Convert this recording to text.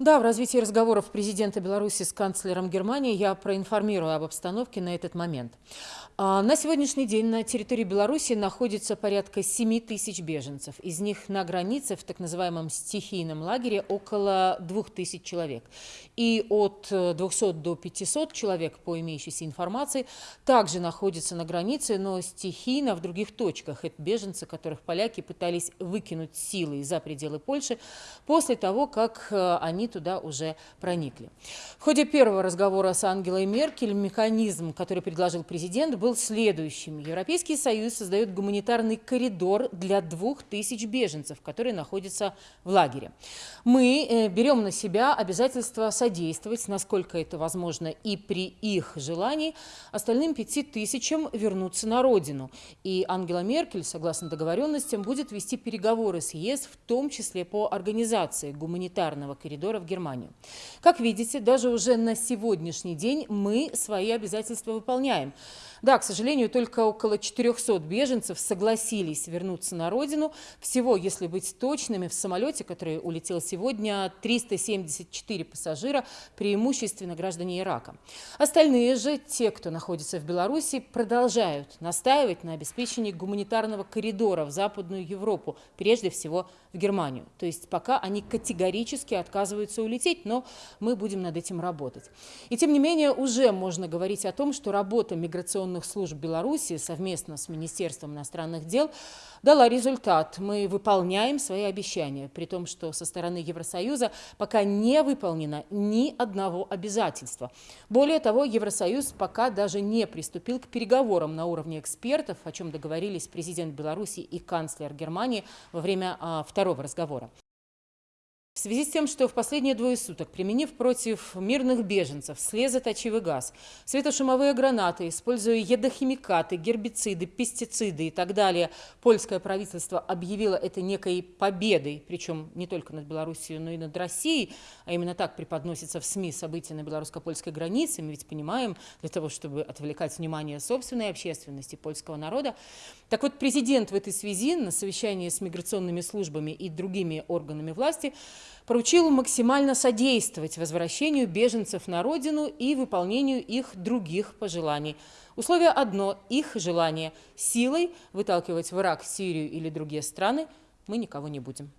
Да, в развитии разговоров президента Беларуси с канцлером Германии я проинформирую об обстановке на этот момент. А, на сегодняшний день на территории Беларуси находится порядка 7 тысяч беженцев. Из них на границе в так называемом стихийном лагере около 2 тысяч человек. И от 200 до 500 человек, по имеющейся информации, также находятся на границе, но стихийно в других точках. Это беженцы, которых поляки пытались выкинуть силой за пределы Польши после того, как э, они туда уже проникли. В ходе первого разговора с Ангелой Меркель механизм, который предложил президент, был следующим. Европейский Союз создает гуманитарный коридор для двух тысяч беженцев, которые находятся в лагере. Мы э, берем на себя обязательство содействовать, насколько это возможно, и при их желании остальным пяти тысячам вернуться на родину. И Ангела Меркель, согласно договоренностям, будет вести переговоры с ЕС, в том числе по организации гуманитарного коридора в Германию. Как видите, даже уже на сегодняшний день мы свои обязательства выполняем. Да, к сожалению, только около 400 беженцев согласились вернуться на родину. Всего, если быть точными, в самолете, который улетел сегодня, 374 пассажира, преимущественно граждане Ирака. Остальные же, те, кто находится в Беларуси, продолжают настаивать на обеспечении гуманитарного коридора в Западную Европу, прежде всего в Германию. То есть пока они категорически отказываются улететь, но мы будем над этим работать. И тем не менее уже можно говорить о том, что работа миграционных служб Беларуси совместно с Министерством иностранных дел дала результат. Мы выполняем свои обещания, при том, что со стороны Евросоюза пока не выполнено ни одного обязательства. Более того, Евросоюз пока даже не приступил к переговорам на уровне экспертов, о чем договорились президент Беларуси и канцлер Германии во время а, второго разговора. В связи с тем, что в последние двое суток, применив против мирных беженцев слезоточивый газ, светошумовые гранаты, используя ядохимикаты, гербициды, пестициды и так далее, польское правительство объявило это некой победой, причем не только над Белоруссией, но и над Россией, а именно так преподносится в СМИ события на белорусско-польской границе, мы ведь понимаем, для того, чтобы отвлекать внимание собственной общественности, польского народа. Так вот, президент в этой связи на совещании с миграционными службами и другими органами власти поручил максимально содействовать возвращению беженцев на родину и выполнению их других пожеланий. Условие одно – их желание. Силой выталкивать в Ирак, Сирию или другие страны мы никого не будем.